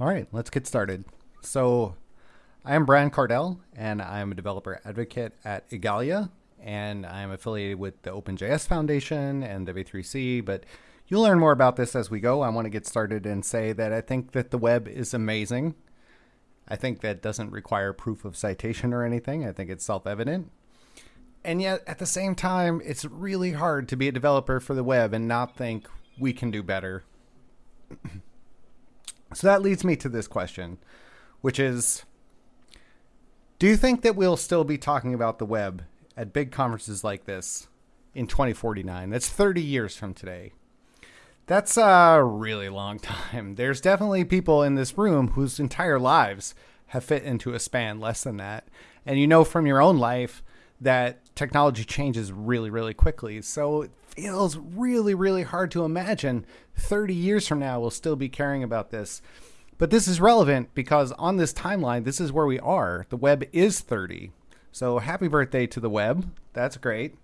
All right, let's get started. So, I am Brian Kardell, and I'm a developer advocate at Igalia, and I'm affiliated with the OpenJS Foundation and W3C. But you'll learn more about this as we go. I want to get started and say that I think that the web is amazing. I think that doesn't require proof of citation or anything. I think it's self evident. And yet, at the same time, it's really hard to be a developer for the web and not think we can do better. so that leads me to this question, which is Do you think that we'll still be talking about the web at big conferences like this in 2049? That's 30 years from today. That's a really long time. There's definitely people in this room whose entire lives have fit into a span less than that. And you know from your own life that technology changes really, really quickly. So it feels really, really hard to imagine 30 years from now we'll still be caring about this. But this is relevant because on this timeline, this is where we are. The web is 30. So happy birthday to the web. That's great.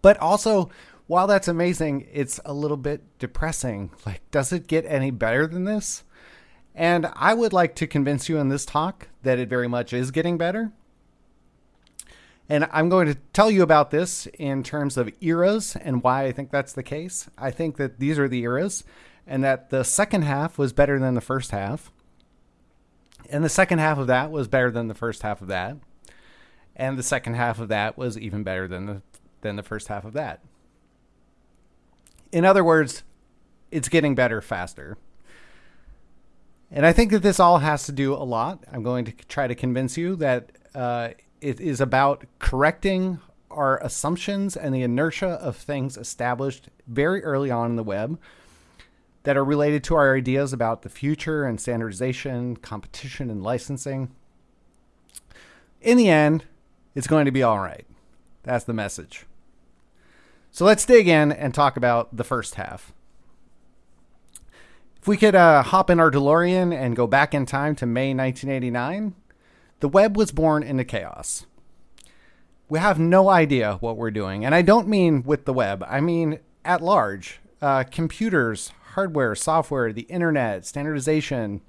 But also, while that's amazing, it's a little bit depressing. Like, does it get any better than this? And I would like to convince you in this talk that it very much is getting better. And I'm going to tell you about this in terms of eras and why I think that's the case. I think that these are the eras and that the second half was better than the first half. And the second half of that was better than the first half of that. And the second half of that was even better than the than the first half of that. In other words, it's getting better faster. And I think that this all has to do a lot. I'm going to try to convince you that uh, it is about correcting our assumptions and the inertia of things established very early on in the web that are related to our ideas about the future and standardization, competition, and licensing. In the end, it's going to be all right. That's the message. So let's dig in and talk about the first half. If we could uh, hop in our DeLorean and go back in time to May 1989, the web was born into chaos. We have no idea what we're doing. And I don't mean with the web, I mean at large. Uh, computers, hardware, software, the internet, standardization.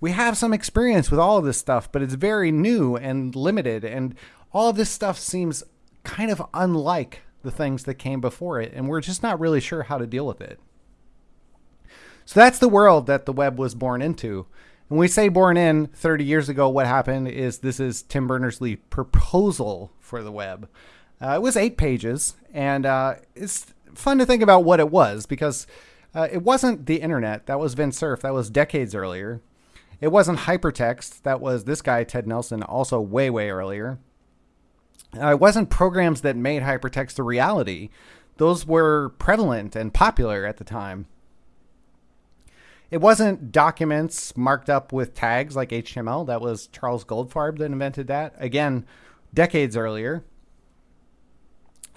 We have some experience with all of this stuff, but it's very new and limited. And all of this stuff seems kind of unlike the things that came before it. And we're just not really sure how to deal with it. So that's the world that the web was born into. When we say born in 30 years ago, what happened is this is Tim Berners Lee proposal for the web. Uh, it was eight pages, and uh, it's fun to think about what it was because uh, it wasn't the internet. That was Vint Cerf. That was decades earlier. It wasn't hypertext. That was this guy, Ted Nelson, also way, way earlier. Uh, it wasn't programs that made hypertext a reality. Those were prevalent and popular at the time. It wasn't documents marked up with tags like HTML. That was Charles Goldfarb that invented that. Again, decades earlier.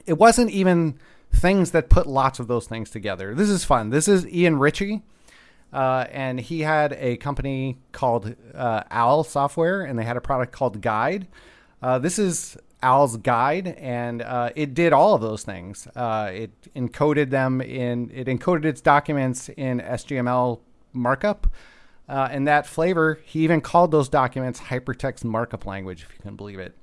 It wasn't even things that put lots of those things together. This is fun. This is Ian Ritchie. Uh, and he had a company called uh, Owl Software, and they had a product called Guide. Uh, this is Owl's Guide, and uh, it did all of those things. Uh, it encoded them in, it encoded its documents in SGML markup. Uh, and that flavor, he even called those documents hypertext markup language, if you can believe it.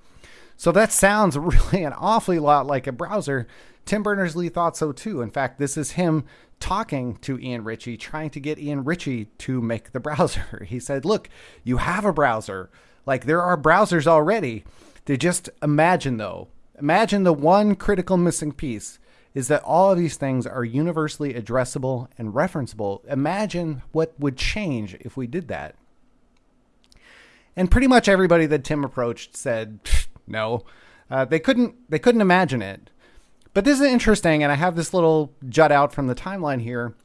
So that sounds really an awfully lot like a browser. Tim Berners Lee thought so too. In fact, this is him talking to Ian Ritchie, trying to get Ian Ritchie to make the browser. He said, Look, you have a browser. Like there are browsers already. To just imagine, though, imagine the one critical missing piece is that all of these things are universally addressable and referenceable. Imagine what would change if we did that. And pretty much everybody that Tim approached said no. Uh, they couldn't. They couldn't imagine it. But this is interesting, and I have this little jut out from the timeline here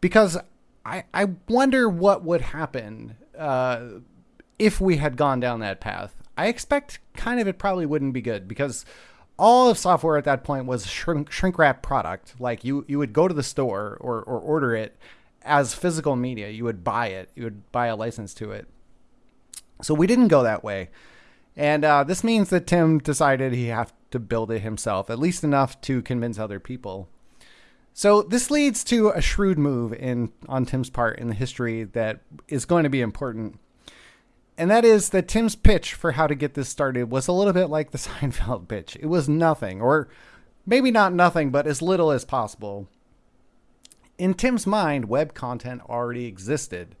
because I I wonder what would happen uh, if we had gone down that path. I expect kind of it probably wouldn't be good because all of software at that point was shrink, shrink wrap product. Like you, you would go to the store or, or order it as physical media. You would buy it. You would buy a license to it. So we didn't go that way. And uh, this means that Tim decided he had to build it himself, at least enough to convince other people. So this leads to a shrewd move in on Tim's part in the history that is going to be important. And that is that Tim's pitch for how to get this started was a little bit like the Seinfeld pitch. It was nothing, or maybe not nothing, but as little as possible. In Tim's mind, web content already existed.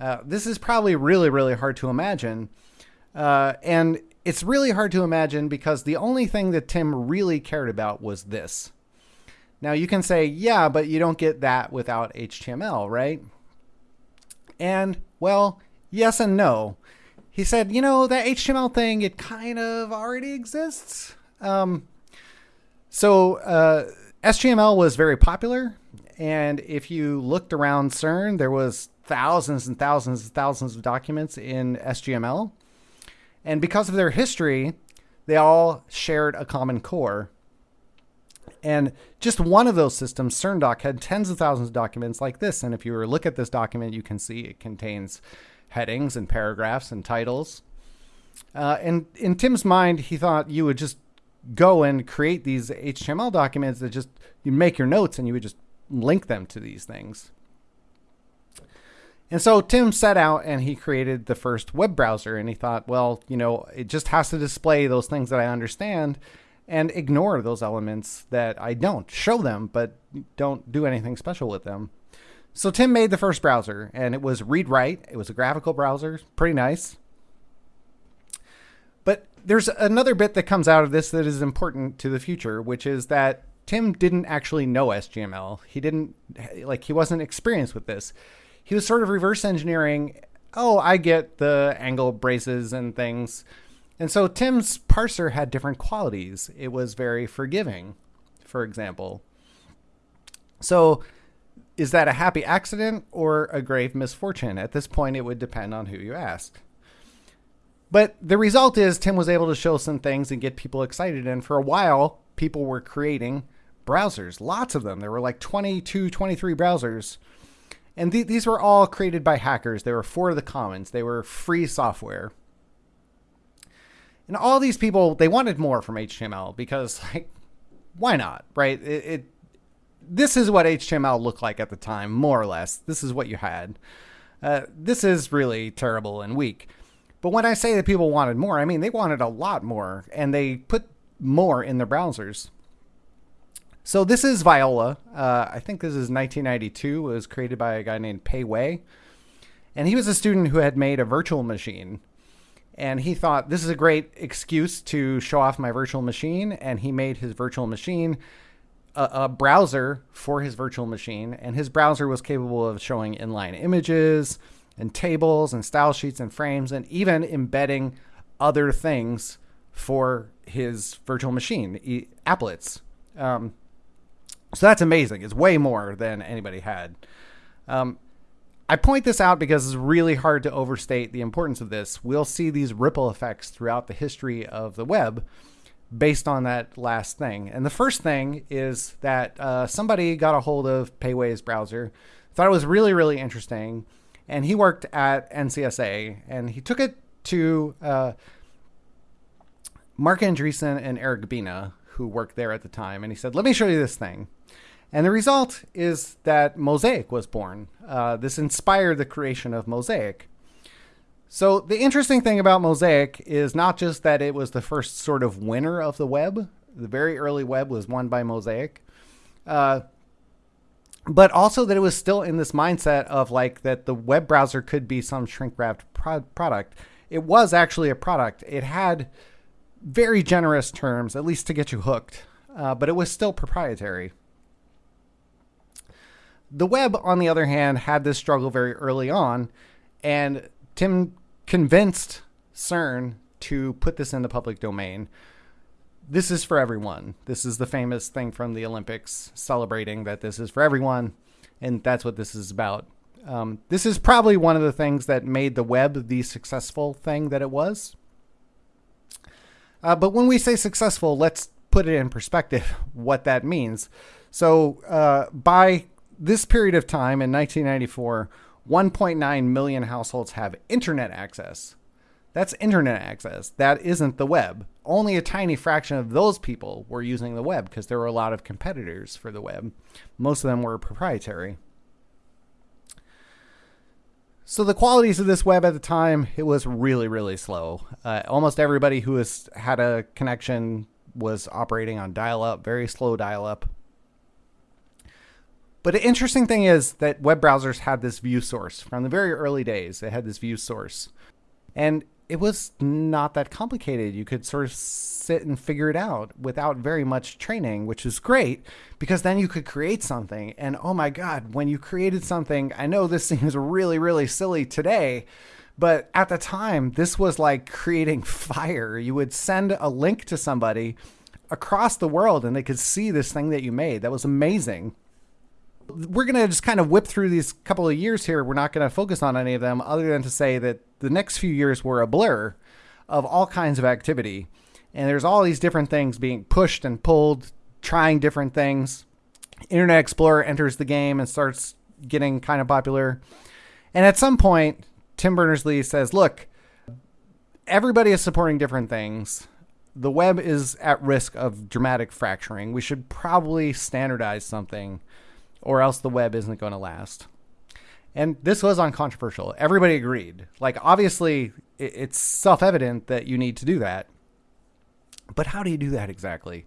Uh, this is probably really, really hard to imagine. Uh, and it's really hard to imagine because the only thing that Tim really cared about was this now you can say, yeah, but you don't get that without HTML, right? And well, yes and no. He said, you know, that HTML thing, it kind of already exists. Um, so uh, SGML was very popular. And if you looked around CERN, there was thousands and thousands and thousands of documents in SGML. And because of their history, they all shared a common core. And just one of those systems, CernDoc, had tens of thousands of documents like this. And if you were to look at this document, you can see it contains headings and paragraphs and titles. Uh, and in Tim's mind, he thought you would just go and create these HTML documents that just you make your notes and you would just link them to these things. And so Tim set out and he created the first web browser and he thought, well, you know, it just has to display those things that I understand and ignore those elements that I don't. Show them, but don't do anything special with them. So Tim made the first browser, and it was read write. It was a graphical browser, pretty nice. But there's another bit that comes out of this that is important to the future, which is that Tim didn't actually know SGML. He didn't like he wasn't experienced with this. He was sort of reverse engineering. Oh, I get the angle braces and things and so Tim's parser had different qualities. It was very forgiving, for example. So is that a happy accident or a grave misfortune? At this point, it would depend on who you ask. But the result is Tim was able to show some things and get people excited. And for a while, people were creating browsers, lots of them. There were like 22, 23 browsers. And th- these were all created by hackers. They were for the commons, they were free software. And all these people, they wanted more from HTML because, like, why not, right? It, it this is what HTML looked like at the time, more or less. This is what you had. Uh, this is really terrible and weak. But when I say that people wanted more, I mean they wanted a lot more, and they put more in their browsers. So this is Viola. Uh, I think this is 1992. It was created by a guy named Pei Wei, and he was a student who had made a virtual machine and he thought this is a great excuse to show off my virtual machine and he made his virtual machine a, a, browser for his virtual machine and his browser was capable of showing inline images and tables and style sheets and frames and even embedding other things for his virtual machine applets. Um, so that's amazing. It's way more than anybody had. Um, I point this out because it's really hard to overstate the importance of this. We'll see these ripple effects throughout the history of the web based on that last thing. And the first thing is that uh, somebody got a hold of Wei's browser, thought it was really, really interesting, and he worked at NCSA and he took it to uh, Marc Andreessen and Eric Bina, who worked there at the time, and he said, Let me show you this thing. And the result is that Mosaic was born. Uh, this inspired the creation of Mosaic. So, the interesting thing about Mosaic is not just that it was the first sort of winner of the web, the very early web was won by Mosaic, uh, but also that it was still in this mindset of like that the web browser could be some shrink wrapped pro- product. It was actually a product, it had very generous terms, at least to get you hooked, uh, but it was still proprietary. The web, on the other hand, had this struggle very early on, and Tim convinced CERN to put this in the public domain. This is for everyone. This is the famous thing from the Olympics celebrating that this is for everyone, and that's what this is about. Um, this is probably one of the things that made the web the successful thing that it was. Uh, but when we say successful, let's put it in perspective what that means. So, uh, by this period of time in 1994, 1.9 million households have internet access. That's internet access. That isn't the web. Only a tiny fraction of those people were using the web because there were a lot of competitors for the web. Most of them were proprietary. So the qualities of this web at the time, it was really, really slow. Uh, almost everybody who had a connection was operating on dial-up, very slow dial-up. But the interesting thing is that web browsers had this view source from the very early days. They had this view source, and it was not that complicated. You could sort of sit and figure it out without very much training, which is great because then you could create something. And oh my God, when you created something, I know this seems really, really silly today, but at the time, this was like creating fire. You would send a link to somebody across the world and they could see this thing that you made. That was amazing. We're going to just kind of whip through these couple of years here. We're not going to focus on any of them other than to say that the next few years were a blur of all kinds of activity. And there's all these different things being pushed and pulled, trying different things. Internet Explorer enters the game and starts getting kind of popular. And at some point, Tim Berners Lee says, look, everybody is supporting different things. The web is at risk of dramatic fracturing. We should probably standardize something, or else the web isn't going to last. And this was uncontroversial. Everybody agreed. Like, obviously, it's self evident that you need to do that. But how do you do that exactly?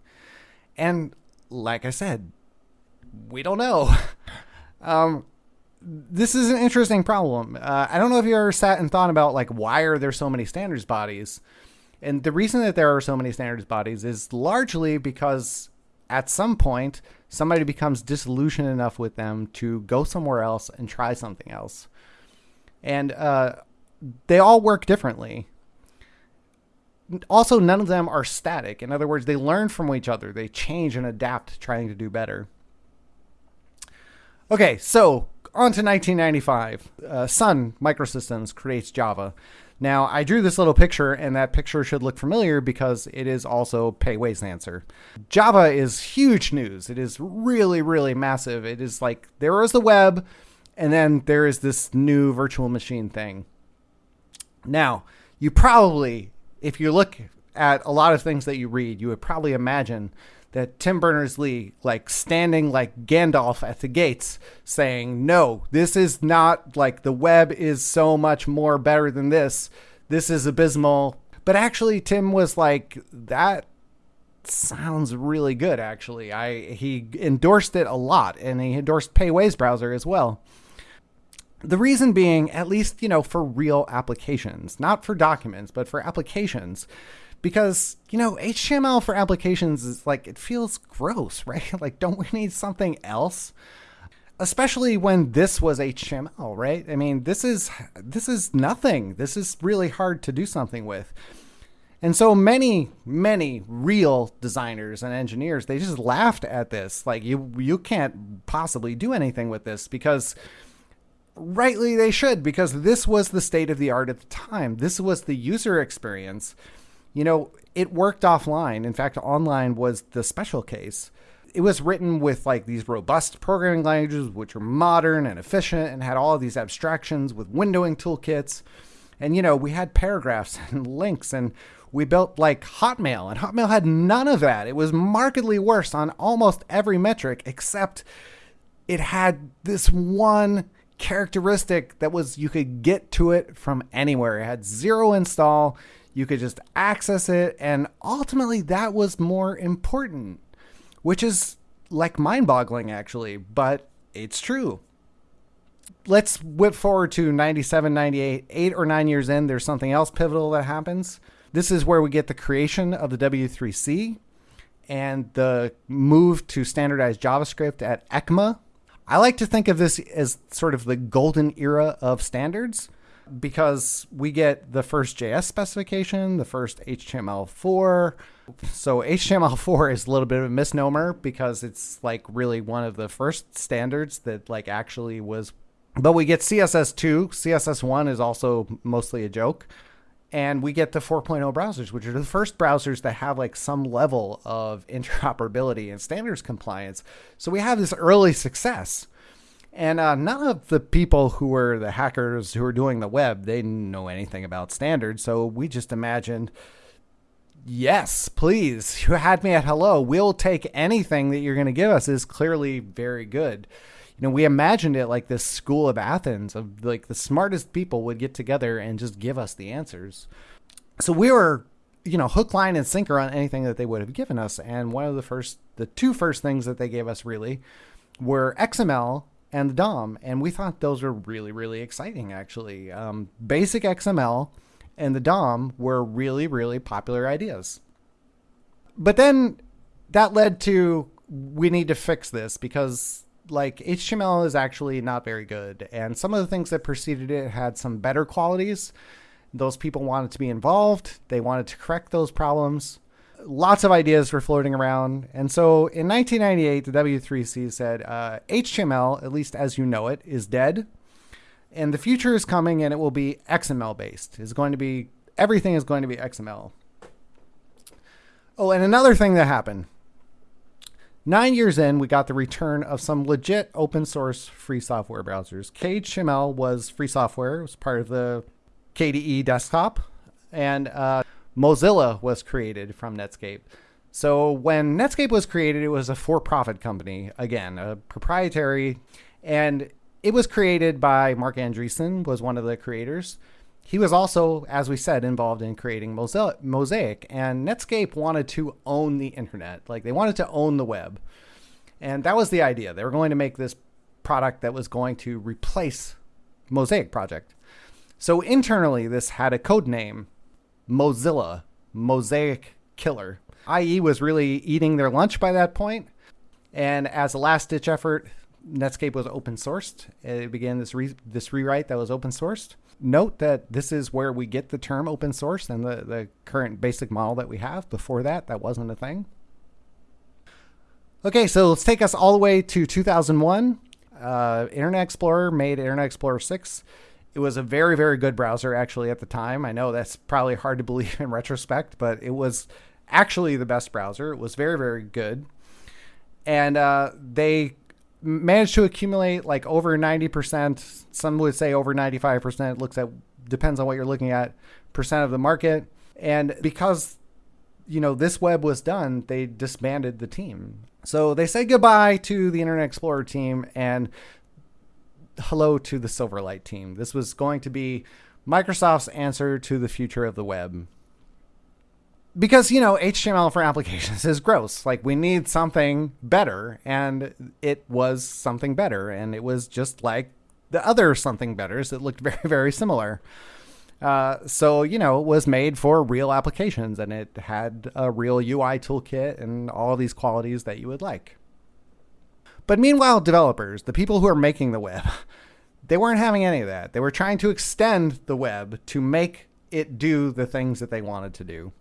And like I said, we don't know. um, this is an interesting problem. Uh, I don't know if you ever sat and thought about like why are there so many standards bodies, and the reason that there are so many standards bodies is largely because at some point somebody becomes disillusioned enough with them to go somewhere else and try something else, and uh, they all work differently. Also, none of them are static. In other words, they learn from each other. They change and adapt, trying to do better. Okay, so on to 1995. Uh, Sun Microsystems creates Java. Now, I drew this little picture, and that picture should look familiar because it is also Pei Wei's answer. Java is huge news. It is really, really massive. It is like there is the web, and then there is this new virtual machine thing. Now, you probably, if you look at a lot of things that you read, you would probably imagine that Tim Berners Lee, like standing like Gandalf at the gates, saying, No, this is not like the web is so much more better than this. This is abysmal. But actually, Tim was like, That sounds really good, actually. I He endorsed it a lot, and he endorsed Pei Wei's browser as well. The reason being, at least, you know, for real applications, not for documents, but for applications because you know HTML for applications is like it feels gross, right? like don't we need something else? Especially when this was HTML, right? I mean, this is this is nothing. This is really hard to do something with. And so many, many real designers and engineers, they just laughed at this. Like you you can't possibly do anything with this because rightly they should because this was the state of the art at the time. This was the user experience you know, it worked offline. In fact, online was the special case. It was written with like these robust programming languages, which are modern and efficient and had all of these abstractions with windowing toolkits. And, you know, we had paragraphs and links and we built like Hotmail, and Hotmail had none of that. It was markedly worse on almost every metric, except it had this one characteristic that was you could get to it from anywhere. It had zero install. You could just access it. And ultimately, that was more important, which is like mind boggling, actually, but it's true. Let's whip forward to 97, 98, eight or nine years in. There's something else pivotal that happens. This is where we get the creation of the W3C and the move to standardized JavaScript at ECMA. I like to think of this as sort of the golden era of standards because we get the first JS specification, the first HTML4. So HTML4 is a little bit of a misnomer because it's like really one of the first standards that like actually was but we get CSS2, CSS1 is also mostly a joke. And we get the 4.0 browsers, which are the first browsers that have like some level of interoperability and standards compliance. So we have this early success. And uh, none of the people who were the hackers who were doing the web, they didn't know anything about standards. So we just imagined, yes, please, you had me at hello. We'll take anything that you're going to give us is clearly very good. You know, we imagined it like this school of Athens of like the smartest people would get together and just give us the answers. So we were, you know, hook, line, and sinker on anything that they would have given us. And one of the first, the two first things that they gave us really were XML and the DOM, and we thought those were really, really exciting. Actually, um, basic XML and the DOM were really, really popular ideas. But then that led to we need to fix this because like HTML is actually not very good, and some of the things that preceded it had some better qualities. Those people wanted to be involved. They wanted to correct those problems lots of ideas were floating around. And so in 1998, the W3C said uh, HTML, at least as you know it, is dead. And the future is coming and it will be XML based. It's going to be, everything is going to be XML. Oh, and another thing that happened. Nine years in, we got the return of some legit open source free software browsers. KHTML was free software, it was part of the KDE desktop. And uh, Mozilla was created from Netscape. So when Netscape was created, it was a for-profit company, again, a proprietary, and it was created by Marc Andreessen, was one of the creators. He was also, as we said, involved in creating Mosaic, and Netscape wanted to own the internet. Like they wanted to own the web. And that was the idea. They were going to make this product that was going to replace Mosaic project. So internally, this had a code name Mozilla, Mosaic Killer. IE was really eating their lunch by that point. and as a last ditch effort, Netscape was open sourced. It began this re- this rewrite that was open sourced. Note that this is where we get the term open source and the, the current basic model that we have. Before that, that wasn't a thing. Okay, so let's take us all the way to 2001. Uh, Internet Explorer made Internet Explorer 6. It was a very, very good browser actually at the time. I know that's probably hard to believe in retrospect, but it was actually the best browser. It was very, very good. And uh, they managed to accumulate like over 90%. Some would say over 95%. It looks at, depends on what you're looking at, percent of the market. And because, you know, this web was done, they disbanded the team. So they said goodbye to the Internet Explorer team and hello to the Silverlight team. This was going to be Microsoft's answer to the future of the web. Because, you know, HTML for applications is gross. Like, we need something better. And it was something better. And it was just like the other something betters that looked very, very similar. Uh, so, you know, it was made for real applications and it had a real UI toolkit and all these qualities that you would like. But meanwhile, developers, the people who are making the web, they weren't having any of that. They were trying to extend the web to make it do the things that they wanted to do.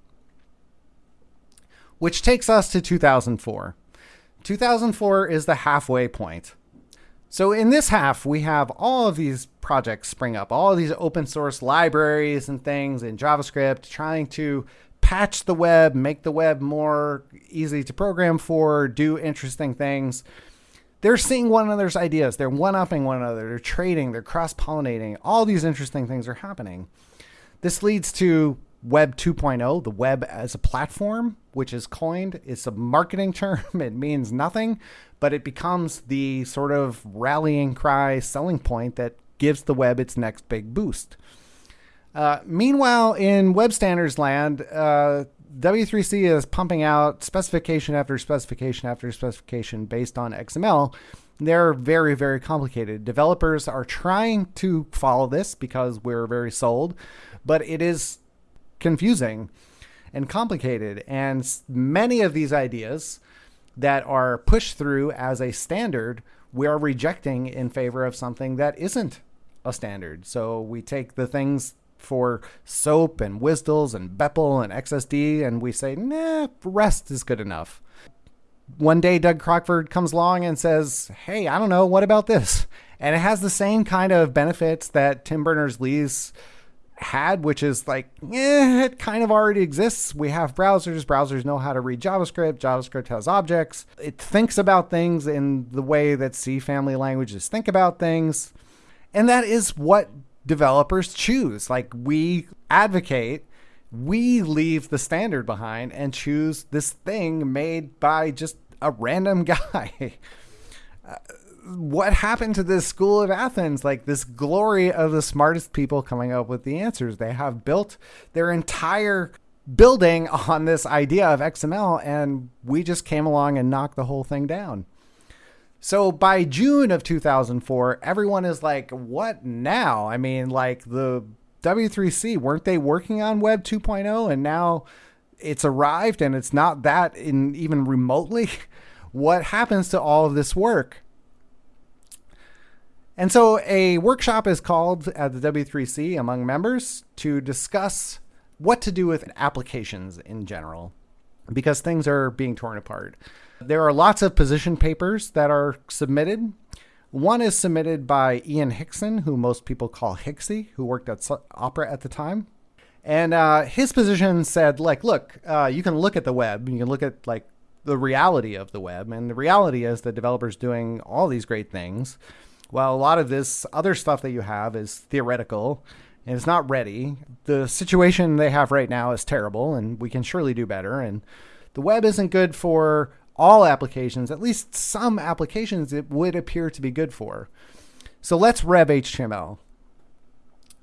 Which takes us to 2004. 2004 is the halfway point. So in this half, we have all of these projects spring up, all of these open source libraries and things in JavaScript trying to patch the web, make the web more easy to program for, do interesting things they're seeing one another's ideas. They're one upping one another. They're trading. They're cross pollinating. All these interesting things are happening. This leads to Web 2.0, the web as a platform, which is coined. It's a marketing term. It means nothing, but it becomes the sort of rallying cry selling point that gives the web its next big boost. Uh, meanwhile, in web standards land, uh, W3C is pumping out specification after specification after specification based on XML. They're very, very complicated. Developers are trying to follow this because we're very sold, but it is confusing and complicated. And many of these ideas that are pushed through as a standard, we are rejecting in favor of something that isn't a standard. So we take the things for SOAP and WSDL and BPEL and XSD, and we say, nah, REST is good enough. One day, Doug Crockford comes along and says, hey, I don't know, what about this? And it has the same kind of benefits that Tim Berners Lee's had, which is like, eh, it kind of already exists. We have browsers. Browsers know how to read JavaScript. JavaScript has objects. It thinks about things in the way that C family languages think about things. And that is what developers choose. Like, we advocate, we leave the standard behind and choose this thing made by just a random guy. Uh, what happened to this school of Athens? Like this glory of the smartest people coming up with the answers. They have built their entire building on this idea of XML, and we just came along and knocked the whole thing down. So by June of 2004, everyone is like, what now? I mean, like the W3C, weren't they working on Web 2.0 and now it's arrived and it's not that in even remotely? What happens to all of this work? And so a workshop is called at the W3C among members to discuss what to do with applications in general because things are being torn apart. There are lots of position papers that are submitted. One is submitted by Ian Hickson, who most people call Hixie, who worked at Opera at the time. And uh, his position said, like, look, uh, you can look at the web, you can look at like the reality of the web, and the reality is that developers doing all these great things well, a lot of this other stuff that you have is theoretical and it's not ready. The situation they have right now is terrible and we can surely do better. And the web isn't good for all applications, at least some applications it would appear to be good for. So let's rev HTML.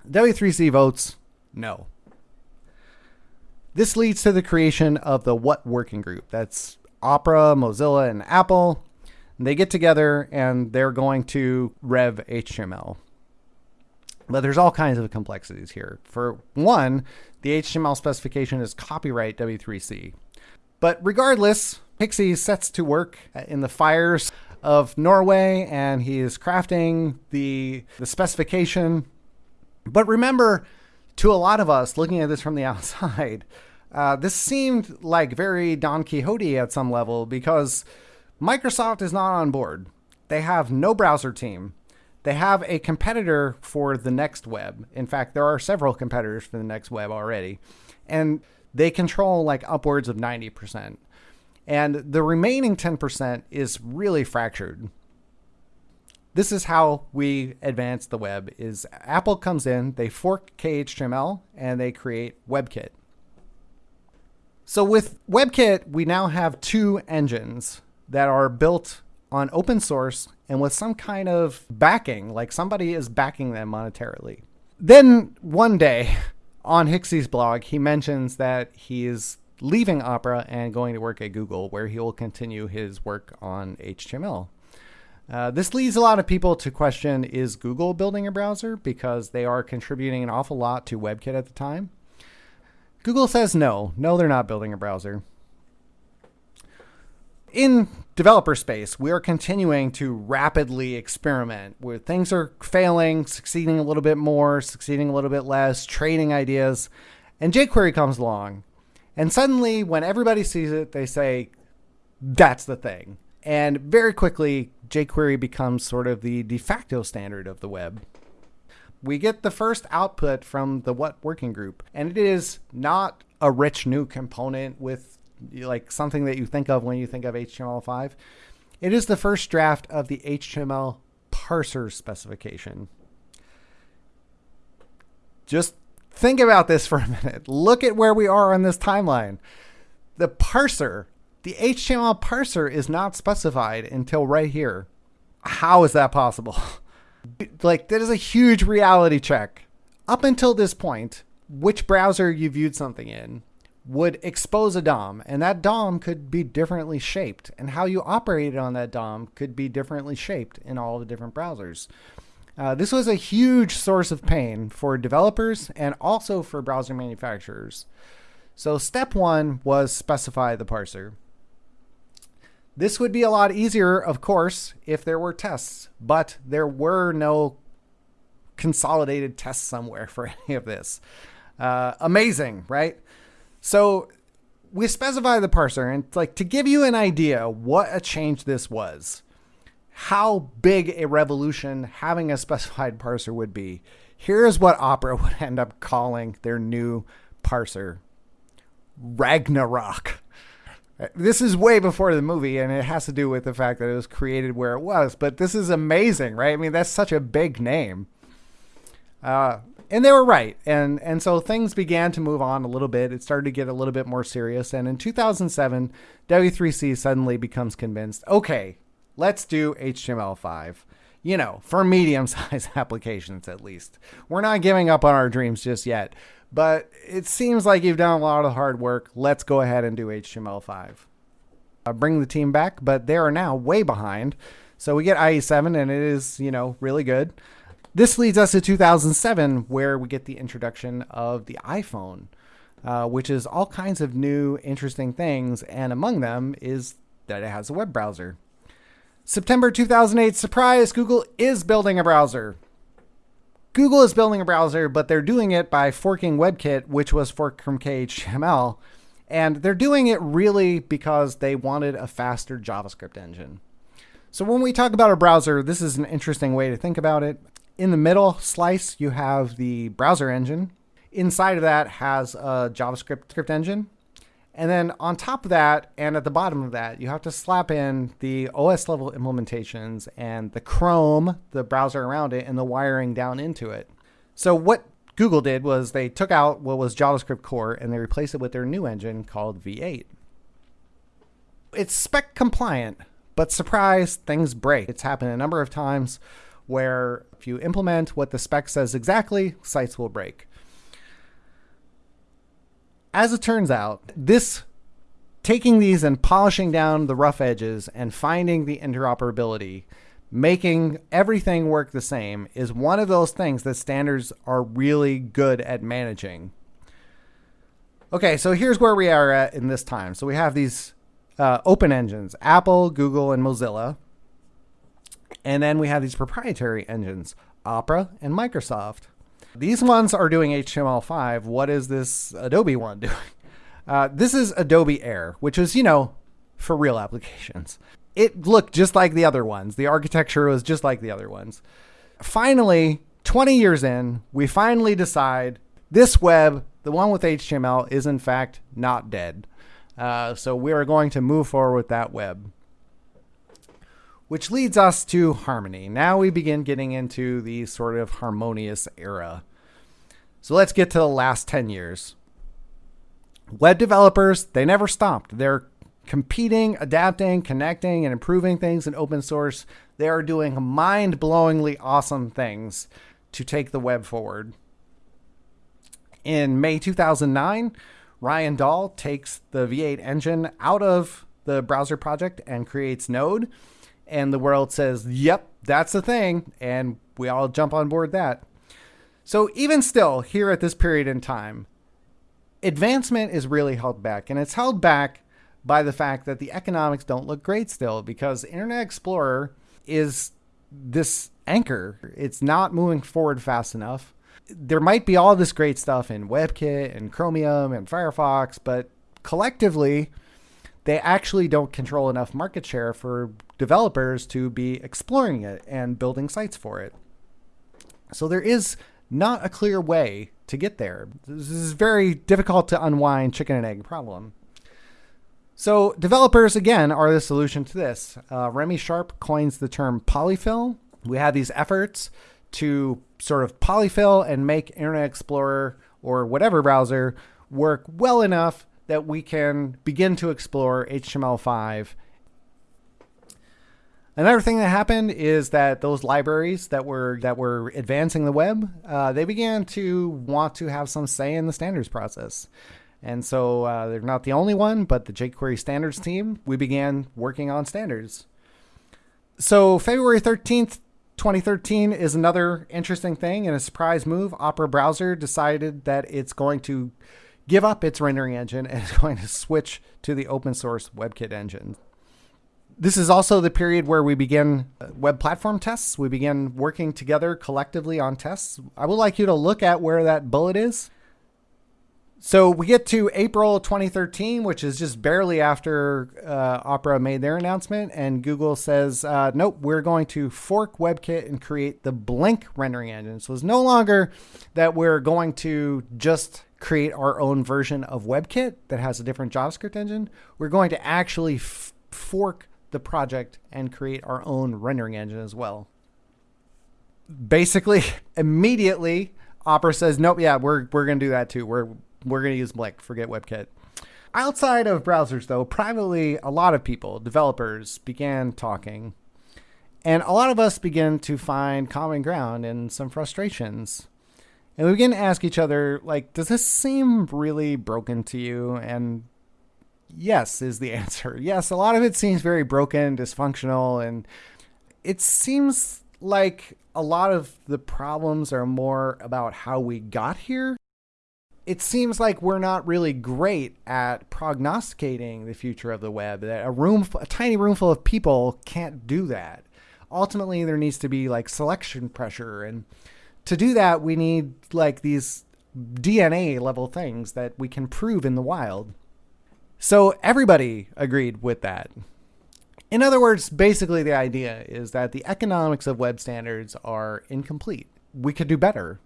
W3C votes no. This leads to the creation of the What Working Group. That's Opera, Mozilla, and Apple they get together and they're going to rev HTML. But there's all kinds of complexities here. For one, the HTML specification is copyright W3C. But regardless, Hixie sets to work in the fires of Norway and he is crafting the, the specification. But remember, to a lot of us looking at this from the outside, uh, this seemed like very Don Quixote at some level because Microsoft is not on board. They have no browser team. They have a competitor for the next web. In fact, there are several competitors for the next web already. And they control like upwards of 90%. And the remaining 10% is really fractured. This is how we advance the web is Apple comes in, they fork KHTML and they create WebKit. So with WebKit, we now have two engines that are built on open source and with some kind of backing, like somebody is backing them monetarily. Then one day on Hixie's blog, he mentions that he is leaving Opera and going to work at Google, where he will continue his work on HTML. Uh, this leads a lot of people to question is Google building a browser because they are contributing an awful lot to WebKit at the time? Google says no, no, they're not building a browser in developer space, we are continuing to rapidly experiment where things are failing, succeeding a little bit more, succeeding a little bit less, trading ideas. And jQuery comes along. And suddenly, when everybody sees it, they say, that's the thing. And very quickly, jQuery becomes sort of the de facto standard of the web. We get the first output from the What working group, and it is not a rich new component with like something that you think of when you think of HTML5. It is the first draft of the HTML parser specification. Just think about this for a minute. Look at where we are on this timeline. The parser, the HTML parser is not specified until right here. How is that possible? like, that is a huge reality check. Up until this point, which browser you viewed something in, would expose a DOM, and that DOM could be differently shaped, and how you operated on that DOM could be differently shaped in all the different browsers. Uh, this was a huge source of pain for developers and also for browser manufacturers. So step one was specify the parser. This would be a lot easier, of course, if there were tests, but there were no consolidated tests somewhere for any of this. Uh, amazing, right? So we specify the parser, and like to give you an idea what a change this was. How big a revolution having a specified parser would be. Here's what Opera would end up calling their new parser Ragnarok. This is way before the movie, and it has to do with the fact that it was created where it was. But this is amazing, right? I mean, that's such a big name. Uh, and they were right, and and so things began to move on a little bit. It started to get a little bit more serious, and in 2007, W3C suddenly becomes convinced. Okay, let's do HTML5. You know, for medium-sized applications at least. We're not giving up on our dreams just yet, but it seems like you've done a lot of hard work. Let's go ahead and do HTML5. Uh, bring the team back, but they are now way behind. So we get IE7, and it is, you know, really good. This leads us to 2007, where we get the introduction of the iPhone, uh, which is all kinds of new, interesting things. And among them is that it has a web browser. September 2008, surprise, Google is building a browser. Google is building a browser, but they're doing it by forking WebKit, which was forked from KHTML. And they're doing it really because they wanted a faster JavaScript engine. So when we talk about a browser, this is an interesting way to think about it. In the middle slice, you have the browser engine. Inside of that has a JavaScript script engine. And then on top of that, and at the bottom of that, you have to slap in the OS level implementations and the Chrome, the browser around it, and the wiring down into it. So what Google did was they took out what was JavaScript core and they replaced it with their new engine called V8. It's spec compliant, but surprise, things break. It's happened a number of times where if you implement what the spec says exactly, sites will break. As it turns out, this taking these and polishing down the rough edges and finding the interoperability, making everything work the same is one of those things that standards are really good at managing. Okay, so here's where we are at in this time. So we have these uh, open engines, Apple, Google, and Mozilla. And then we have these proprietary engines, Opera and Microsoft. These ones are doing HTML5. What is this Adobe one doing? Uh, this is Adobe Air, which is, you know, for real applications. It looked just like the other ones. The architecture was just like the other ones. Finally, 20 years in, we finally decide this web, the one with HTML, is in fact not dead. Uh, so we are going to move forward with that web. Which leads us to Harmony. Now we begin getting into the sort of harmonious era. So let's get to the last 10 years. Web developers, they never stopped. They're competing, adapting, connecting, and improving things in open source. They are doing mind blowingly awesome things to take the web forward. In May 2009, Ryan Dahl takes the V8 engine out of the browser project and creates Node and the world says, "Yep, that's the thing," and we all jump on board that. So even still, here at this period in time, advancement is really held back, and it's held back by the fact that the economics don't look great still because Internet Explorer is this anchor. It's not moving forward fast enough. There might be all this great stuff in WebKit and Chromium and Firefox, but collectively, they actually don't control enough market share for developers to be exploring it and building sites for it. So there is not a clear way to get there. This is very difficult to unwind chicken and egg problem. So developers again are the solution to this. Uh, Remy Sharp coins the term polyfill. We have these efforts to sort of polyfill and make Internet Explorer or whatever browser work well enough that we can begin to explore HTML5. Another thing that happened is that those libraries that were that were advancing the web, uh, they began to want to have some say in the standards process. And so uh, they're not the only one, but the jQuery standards team, we began working on standards. So February 13th, 2013 is another interesting thing and a surprise move. Opera Browser decided that it's going to give up its rendering engine and is going to switch to the open source WebKit engine. This is also the period where we begin uh, web platform tests. We begin working together collectively on tests. I would like you to look at where that bullet is. So we get to April 2013, which is just barely after uh, Opera made their announcement, and Google says, uh, "Nope, we're going to fork WebKit and create the Blink rendering engine." So it's no longer that we're going to just create our own version of WebKit that has a different JavaScript engine. We're going to actually fork the project and create our own rendering engine as well. Basically, immediately, Opera says, "Nope, yeah, we're we're going to do that too. We're we're going to use Blink. Forget WebKit." Outside of browsers, though, privately, a lot of people, developers, began talking. And a lot of us began to find common ground and some frustrations. And we begin to ask each other, like, does this seem really broken to you? And yes, is the answer. Yes, a lot of it seems very broken, dysfunctional, and it seems like a lot of the problems are more about how we got here. It seems like we're not really great at prognosticating the future of the web. That a room, a tiny room full of people can't do that. Ultimately, there needs to be like selection pressure and to do that, we need like these DNA level things that we can prove in the wild. So everybody agreed with that. In other words, basically the idea is that the economics of web standards are incomplete. We could do better.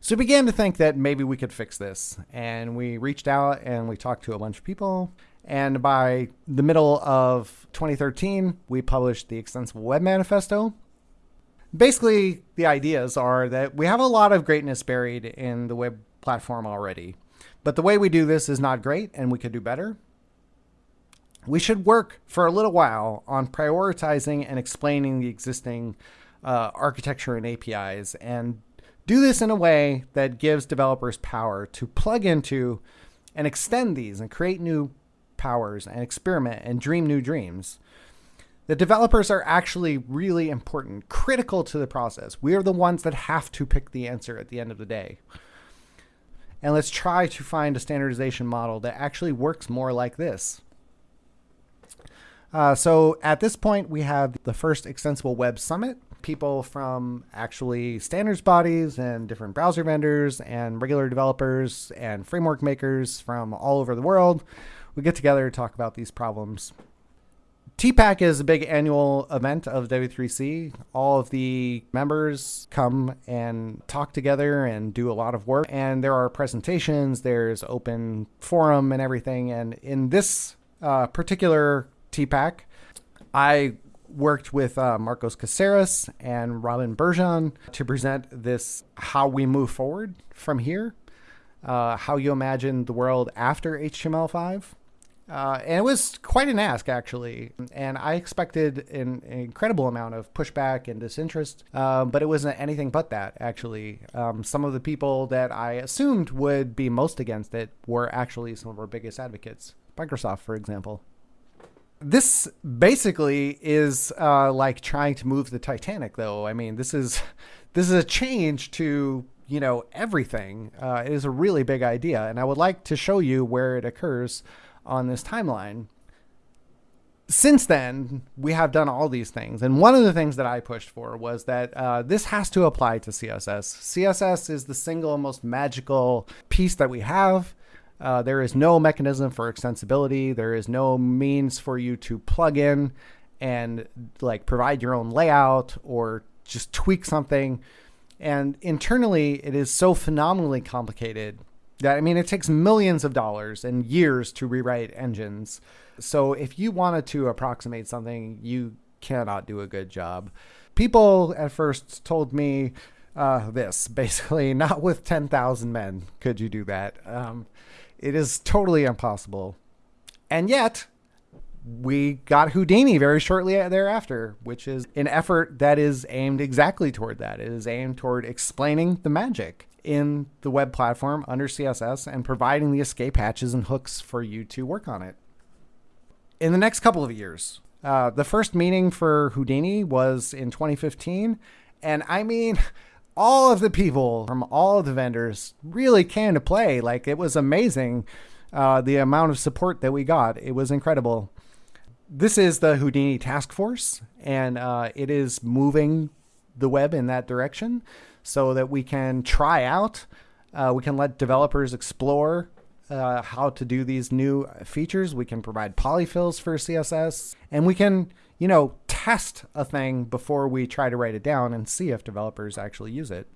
So we began to think that maybe we could fix this. And we reached out and we talked to a bunch of people. And by the middle of 2013, we published the Extensible Web Manifesto, basically the ideas are that we have a lot of greatness buried in the web platform already. But the way we do this is not great and we could do better. We should work for a little while on prioritizing and explaining the existing uh, architecture and APIs and do this in a way that gives developers power to plug into and extend these and create new powers and experiment and dream new dreams. The developers are actually really important, critical to the process. We are the ones that have to pick the answer at the end of the day. And let's try to find a standardization model that actually works more like this. Uh, so at this point, we have the first Extensible Web Summit. People from actually standards bodies and different browser vendors and regular developers and framework makers from all over the world. We get together to talk about these problems. TPAC is a big annual event of W3C. All of the members come and talk together and do a lot of work. And there are presentations, there's open forum and everything. And in this uh, particular TPAC, I worked with uh, Marcos Caceres and Robin Berjon to present this how we move forward from here, uh, how you imagine the world after HTML5. Uh, and it was quite an ask, actually. And I expected an, an incredible amount of pushback and disinterest, uh, but it wasn't anything but that, actually. Um, some of the people that I assumed would be most against it were actually some of our biggest advocates. Microsoft, for example. This basically is uh, like trying to move the Titanic, though. I mean, this is this is a change to you know everything. Uh, it is a really big idea, and I would like to show you where it occurs on this timeline. Since then, we have done all these things. And one of the things that I pushed for was that uh, this has to apply to CSS. CSS is the single most magical piece that we have. Uh, there is no mechanism for extensibility. There is no means for you to plug in and like provide your own layout or just tweak something. And internally, it is so phenomenally complicated that I mean, it takes millions of dollars and years to rewrite engines. So if you wanted to approximate something, you cannot do a good job. People at first told me uh, this basically, not with 10,000 men could you do that. Um, it is totally impossible. And yet, we got Houdini very shortly thereafter, which is an effort that is aimed exactly toward that. It is aimed toward explaining the magic in the web platform under CSS and providing the escape hatches and hooks for you to work on it. In the next couple of years, uh, the first meeting for Houdini was in 2015. And I mean, all of the people from all of the vendors really came to play. Like it was amazing uh, the amount of support that we got. It was incredible. This is the Houdini task force, and uh, it is moving the web in that direction so that we can try out Uh, we can let developers explore uh, how to do these new features. We can provide polyfills for CSS, and we can, you know, test a thing before we try to write it down and see if developers actually use it.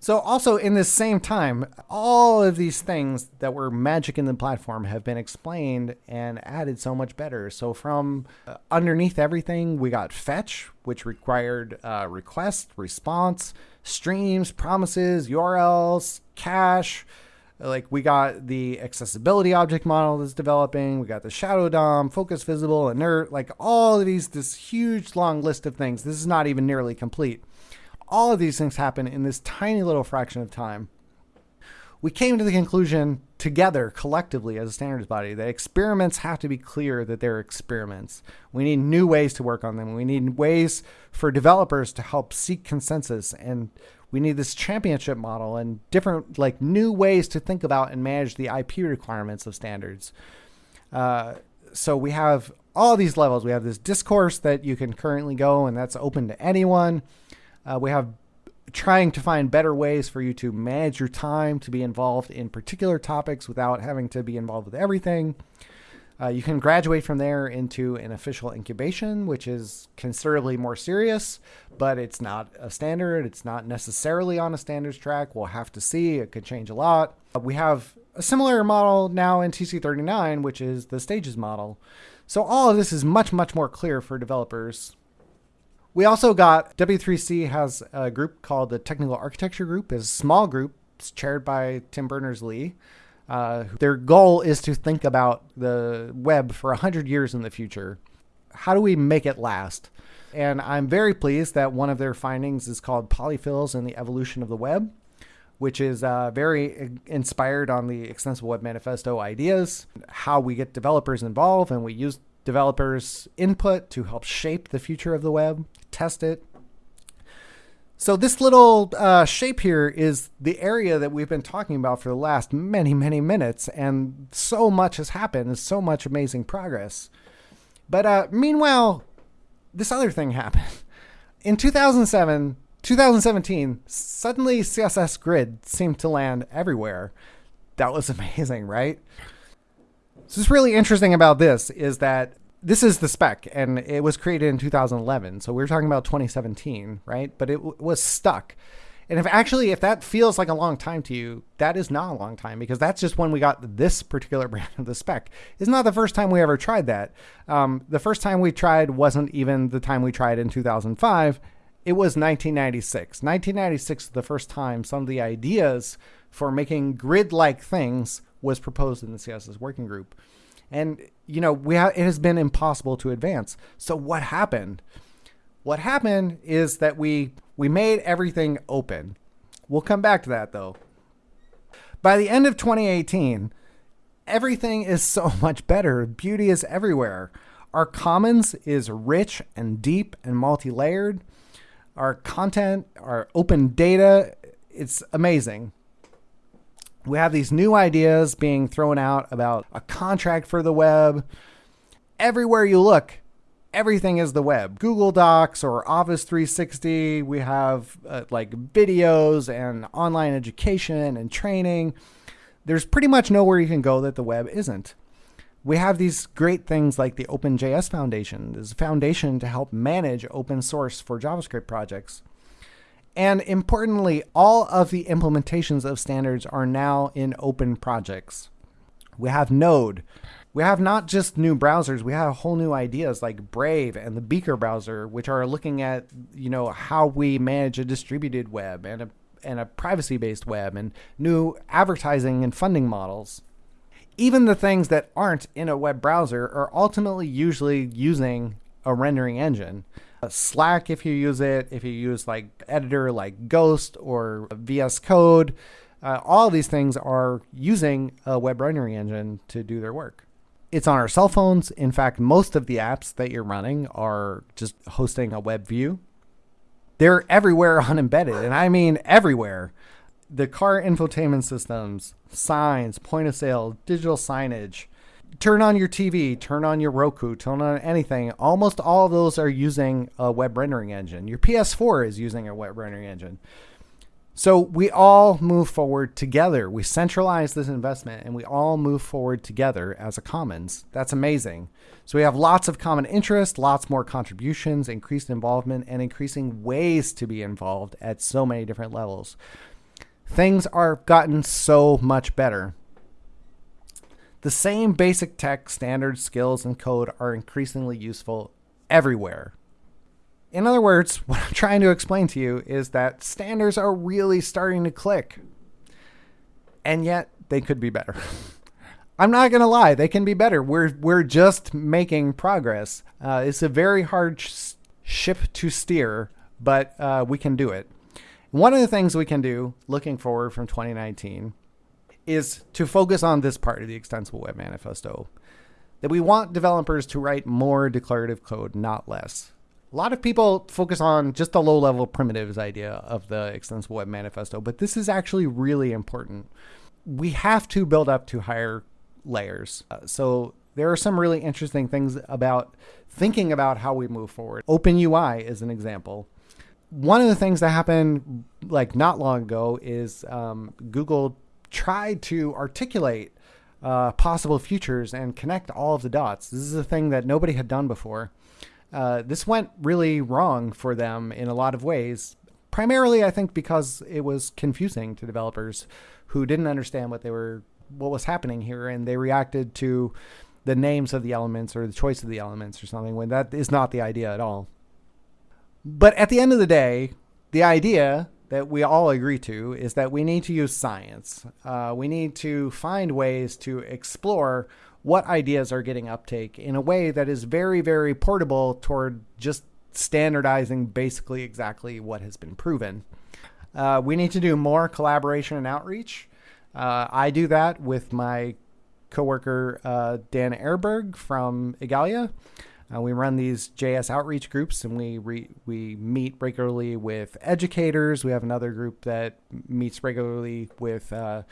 So also in this same time, all of these things that were magic in the platform have been explained and added so much better. So from uh, underneath everything, we got fetch, which required uh, request, response, streams, promises, URLs, cache. Like we got the accessibility object model that's developing. We got the shadow DOM, focus visible, inert, like all of these, this huge long list of things. This is not even nearly complete. All of these things happen in this tiny little fraction of time. We came to the conclusion together, collectively, as a standards body, that experiments have to be clear that they're experiments. We need new ways to work on them. We need ways for developers to help seek consensus. And we need this championship model and different, like, new ways to think about and manage the IP requirements of standards. Uh, so we have all these levels. We have this discourse that you can currently go, and that's open to anyone. Uh, we have trying to find better ways for you to manage your time to be involved in particular topics without having to be involved with everything. Uh, you can graduate from there into an official incubation, which is considerably more serious, but it's not a standard. It's not necessarily on a standards track. We'll have to see. It could change a lot. Uh, we have a similar model now in TC39, which is the stages model. So all of this is much, much more clear for developers we also got W3C has a group called the Technical Architecture Group. is a small group. It's chaired by Tim Berners-Lee. Uh, their goal is to think about the web for 100 years in the future. How do we make it last? And I'm very pleased that one of their findings is called Polyfills and the Evolution of the Web, which is uh, very inspired on the Extensible Web Manifesto ideas, how we get developers involved, and we use developers' input to help shape the future of the web test it. So this little uh, shape here is the area that we've been talking about for the last many, many minutes, and so much has happened, and so much amazing progress. But uh, meanwhile, this other thing happened. In 2007, 2017, suddenly CSS Grid seemed to land everywhere. That was amazing, right? So what's really interesting about this is that this is the spec and it was created in 2011 so we are talking about 2017 right? But it w- was stuck. And if actually if that feels like a long time to you that is not a long time because that's just when we got this particular brand of the spec. It's not the first time we ever tried that. Um, the first time we tried wasn't even the time we tried in 2005 it was 1996 1996 is the first time some of the ideas for making grid-like things was proposed in the css working group and you know we it has been impossible to advance. So what happened? What happened is that we we made everything open. We'll come back to that though. By the end of 2018, everything is so much better. Beauty is everywhere. Our commons is rich and deep and multi-layered. Our content, our open data, it's amazing we have these new ideas being thrown out about a contract for the web. Everywhere you look, everything is the web. Google Docs or Office 360, we have uh, like videos and online education and training. There's pretty much nowhere you can go that the web isn't. We have these great things like the OpenJS Foundation. There's a foundation to help manage open source for JavaScript projects. And importantly, all of the implementations of standards are now in open projects. We have Node. We have not just new browsers, we have whole new ideas like Brave and the Beaker browser, which are looking at, you know, how we manage a distributed web and a and a privacy-based web and new advertising and funding models. Even the things that aren't in a web browser are ultimately usually using a rendering engine. Slack if you use it, if you use like editor like Ghost or VS Code, uh, all these things are using a web rendering engine to do their work. It's on our cell phones. In fact, most of the apps that you're running are just hosting a web view. They're everywhere on embedded, and I mean everywhere. The car infotainment systems, signs, point of sale, digital signage, turn on your TV, turn on your Roku, turn on anything. Almost all of those are using a web rendering engine. Your PS4 is using a web rendering engine. So we all move forward together. We centralize this investment and we all move forward together as a commons. That's amazing. So we have lots of common interest, lots more contributions, increased involvement, and increasing ways to be involved at so many different levels. Things are gotten so much better. The same basic tech, standards, skills, and code are increasingly useful everywhere. In other words, what I'm trying to explain to you is that standards are really starting to click. And yet they could be better. I'm not going to lie, they can be better. We're we're just making progress. Uh, it's a very hard sh- ship to steer, but uh, we can do it. One of the things we can do, looking forward from 2019, is to focus on this part of the Extensible Web Manifesto. That we want developers to write more declarative code, not less. A lot of people focus on just the low level primitives idea of the Extensible Web Manifesto, but this is actually really important. We have to build up to higher layers. Uh, so there are some really interesting things about thinking about how we move forward. Open UI is an example. One of the things that happened like not long ago is um, Google tried to articulate uh, possible futures and connect all of the dots. This is a thing that nobody had done before. Uh, this went really wrong for them in a lot of ways. Primarily, I think because it was confusing to developers who didn't understand what they were, what was happening here, and they reacted to the names of the elements or the choice of the elements or something when that is not the idea at all. But at the end of the day, the idea that we all agree to is that we need to use science. Uh, we need to find ways to explore what ideas are getting uptake in a way that is very, very portable toward just standardizing basically exactly what has been proven. Uh, we need to do more collaboration and outreach. Uh, I do that with my coworker uh, Dan Ehrenberg from Igalia. Uh, we run these JS outreach groups, and we re- we meet regularly with educators. We have another group that meets regularly with uh,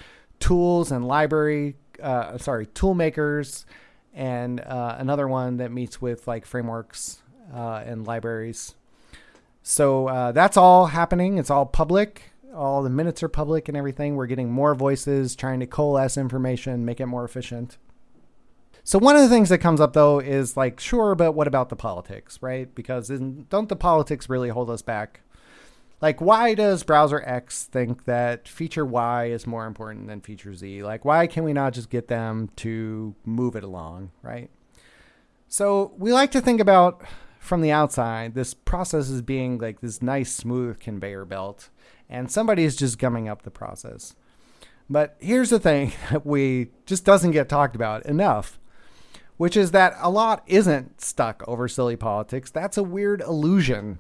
tools and library uh, sorry, tool makers, and uh, another one that meets with like frameworks uh, and libraries. So uh, that's all happening. It's all public. All the minutes are public and everything. We're getting more voices, trying to coalesce information, make it more efficient. So one of the things that comes up though is like, sure, but what about the politics, right? Because don't the politics really hold us back? like why does browser X think that feature Y is more important than feature Z? Like why can we not just get them to move it along, right? So we like to think about from the outside this process as being like this nice smooth conveyor belt and somebody is just gumming up the process. But here's the thing that we just doesn't get talked about enough, which is that a lot isn't stuck over silly politics. That's a weird illusion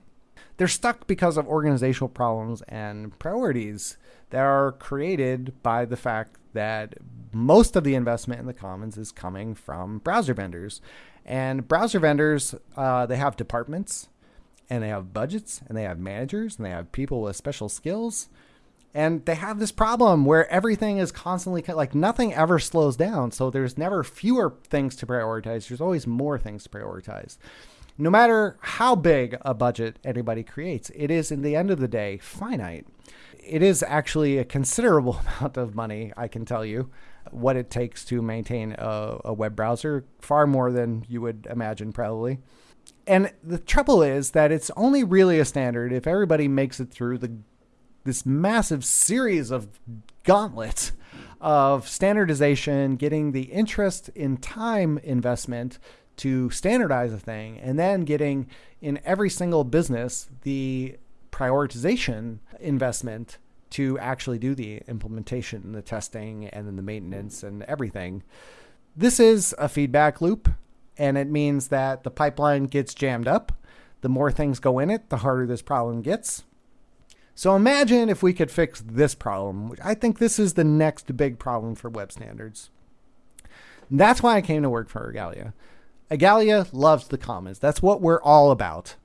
they're stuck because of organizational problems and priorities that are created by the fact that most of the investment in the commons is coming from browser vendors. And browser vendors, uh, they have departments and they have budgets and they have managers and they have people with special skills. And they have this problem where everything is constantly like nothing ever slows down. So there's never fewer things to prioritize. There's always more things to prioritize no matter how big a budget anybody creates, it is, in the end of the day, finite. It is actually a considerable amount of money, I can tell you, what it takes to maintain a, a web browser, far more than you would imagine, probably. And the trouble is that it's only really a standard if everybody makes it through the this massive series of gauntlets of standardization, getting the interest in time investment to standardize a thing and then getting in every single business the prioritization investment to actually do the implementation, and the testing, and then the maintenance and everything. This is a feedback loop, and it means that the pipeline gets jammed up. The more things go in it, the harder this problem gets. So imagine if we could fix this problem. Which I think this is the next big problem for web standards. that's why I came to work for Igalia. Igalia loves the commons. That's what we're all about.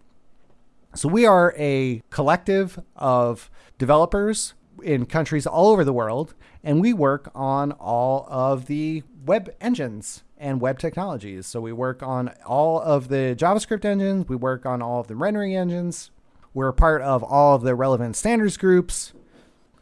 So we are a collective of developers in countries all over the world, and we work on all of the web engines and web technologies. So we work on all of the JavaScript engines, we work on all of the rendering engines, we're part of all of the relevant standards groups.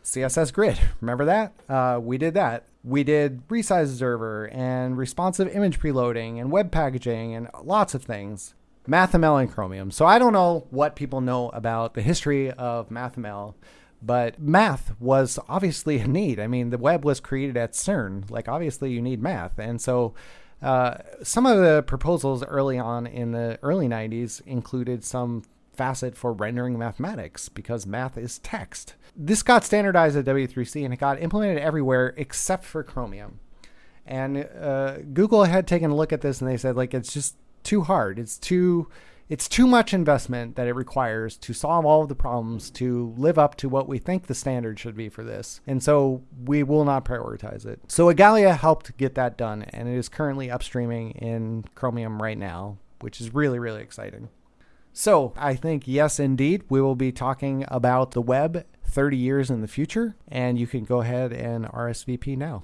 CSS Grid, remember that? Uh, we did that. We did resize observer and responsive image preloading and web packaging and lots of things. MathML and Chromium. So I don't know what people know about the history of MathML, but math was obviously a need. I mean, the web was created at CERN. Like, obviously, you need math. And so uh, some of the proposals early on in the early 90s included some facet for rendering mathematics because math is text. This got standardized at W3C and it got implemented everywhere except for Chromium. And uh, Google had taken a look at this and they said, like, it's just too hard. It's too it's too much investment that it requires to solve all of the problems to live up to what we think the standard should be for this. And so we will not prioritize it. So Igalia helped get that done and it is currently upstreaming in Chromium right now, which is really, really exciting. So I think, yes, indeed, we will be talking about the web 30 years in the future, and you can go ahead and RSVP now.